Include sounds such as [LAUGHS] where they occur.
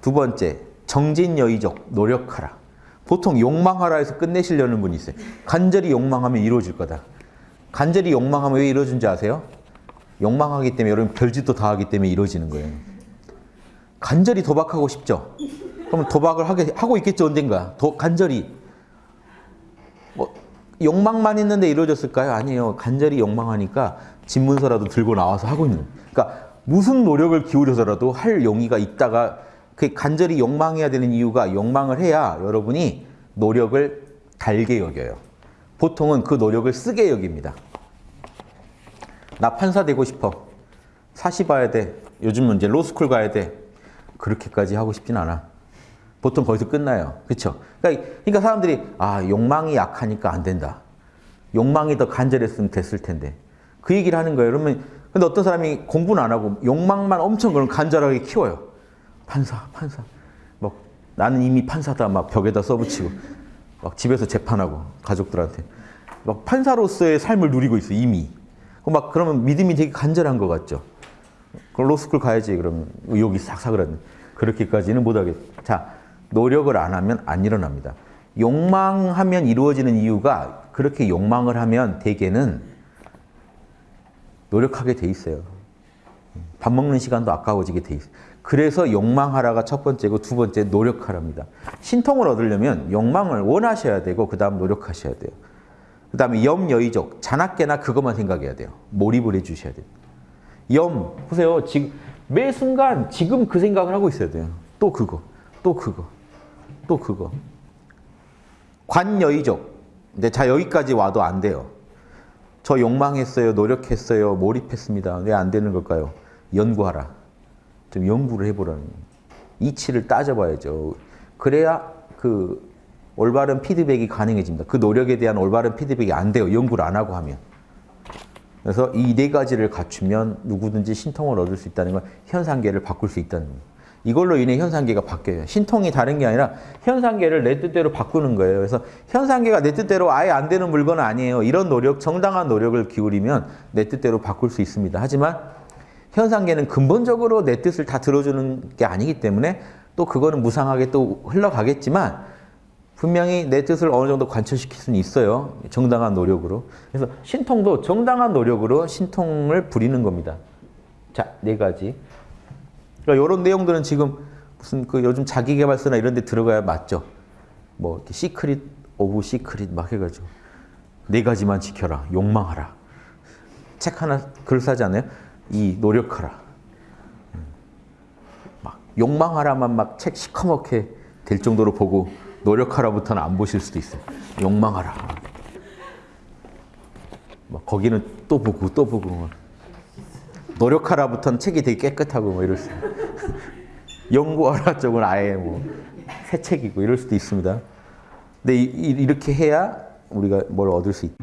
두 번째, 정진여의적 노력하라. 보통 욕망하라 해서 끝내시려는 분이 있어요. 간절히 욕망하면 이루어질 거다. 간절히 욕망하면 왜 이루어진지 아세요? 욕망하기 때문에 여러분 별짓도 다 하기 때문에 이루어지는 거예요. 간절히 도박하고 싶죠? 그럼 도박을 하게, 하고 있겠죠, 언젠가. 도, 간절히. 뭐, 욕망만 있는데 이루어졌을까요? 아니에요. 간절히 욕망하니까 집문서라도 들고 나와서 하고 있는. 그러니까 무슨 노력을 기울여서라도 할 용의가 있다가 그 간절히 욕망해야 되는 이유가 욕망을 해야 여러분이 노력을 달게 여겨요. 보통은 그 노력을 쓰게 여깁니다. 나 판사 되고 싶어. 사시 봐야 돼. 요즘은 이제 로스쿨 가야 돼. 그렇게까지 하고 싶진 않아. 보통 거기서 끝나요. 그렇죠? 그러니까, 그러니까 사람들이 아 욕망이 약하니까 안 된다. 욕망이 더 간절했으면 됐을 텐데. 그 얘기를 하는 거예요. 그러면 근데 어떤 사람이 공부는 안 하고 욕망만 엄청 그런 간절하게 키워요. 판사, 판사. 막 나는 이미 판사다 막 벽에다 써붙이고 막 집에서 재판하고 가족들한테 막 판사로서의 삶을 누리고 있어 이미. 막 그러면 믿음이 되게 간절한 것 같죠. 그럼 로스쿨 가야지 그러면 의욕이 싹싹 그러는 그렇게까지는 못하겠. 자 노력을 안 하면 안 일어납니다. 욕망하면 이루어지는 이유가 그렇게 욕망을 하면 대개는 노력하게 돼 있어요. 밥 먹는 시간도 아까워지게 돼 있어요. 그래서 욕망하라가 첫 번째고 두 번째 노력하랍니다. 신통을 얻으려면 욕망을 원하셔야 되고 그 다음 노력하셔야 돼요. 그 다음에 염여의적, 자나깨나 그것만 생각해야 돼요. 몰입을 해주셔야 돼요. 염, 보세요. 지금 매 순간 지금 그 생각을 하고 있어야 돼요. 또 그거, 또 그거, 또 그거. 관여의적, 자 여기까지 와도 안 돼요. 저 욕망했어요, 노력했어요, 몰입했습니다. 왜 안 되는 걸까요? 연구하라. 좀 연구를 해보라는 이치를 따져봐야죠. 그래야 그 올바른 피드백이 가능해집니다. 그 노력에 대한 올바른 피드백이 안 돼요. 연구를 안 하고 하면. 그래서 이 네 가지를 갖추면 누구든지 신통을 얻을 수 있다는 건 현상계를 바꿀 수 있다는 거예요. 이걸로 인해 현상계가 바뀌어요. 신통이 다른 게 아니라 현상계를 내 뜻대로 바꾸는 거예요. 그래서 현상계가 내 뜻대로 아예 안 되는 물건은 아니에요. 이런 노력, 정당한 노력을 기울이면 내 뜻대로 바꿀 수 있습니다. 하지만 현상계는 근본적으로 내 뜻을 다 들어주는 게 아니기 때문에 또 그거는 무상하게 또 흘러가겠지만 분명히 내 뜻을 어느 정도 관철시킬 수는 있어요. 정당한 노력으로. 그래서 신통도 정당한 노력으로 신통을 부리는 겁니다. 자, 네 가지. 그러니까 이런 내용들은 지금 무슨 그 요즘 자기개발서나 이런 데 들어가야 맞죠. 뭐 secret of secret 막 해가지고 네 가지만 지켜라. 욕망하라. 책 하나 글 사지 않아요? 이 노력하라. 막 욕망하라만 막 책 시커멓게 될 정도로 보고 노력하라부터는 안 보실 수도 있어요. 욕망하라. 막 거기는 또 보고 또 보고 노력하라 부터는 책이 되게 깨끗하고 뭐 이럴 수 [LAUGHS] 연구하라 쪽은 아예 뭐 새 책이고 이럴 수도 있습니다. 근데 이, 렇게 해야 우리가 뭘 얻을 수 있다.